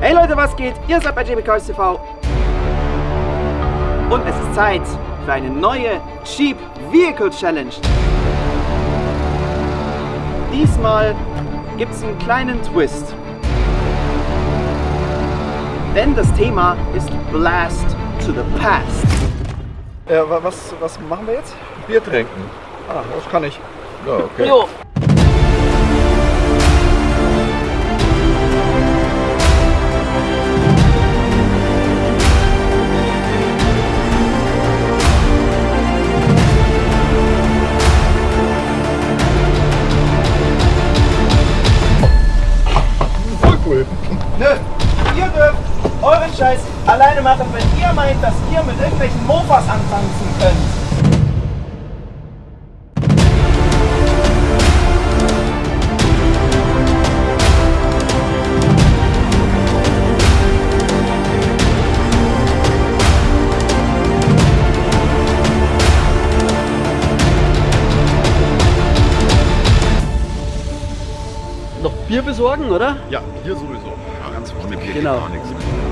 Hey Leute, was geht? Ihr seid bei JB Cars TV. Und es ist Zeit für eine neue Cheap Vehicle Challenge. Diesmal gibt es einen kleinen Twist. Denn das Thema ist Blast to the Past. Ja, wa- was, was machen wir jetzt? Bier trinken. Ah, das kann ich. Ja, okay. Jo. Nö, ihr dürft euren Scheiß alleine machen, wenn ihr meint, dass ihr mit irgendwelchen Mofas antanzen könnt. Noch Bier besorgen, oder? Ja, hier sowieso. Ganz ohne Bier Genau. geht gar nichts.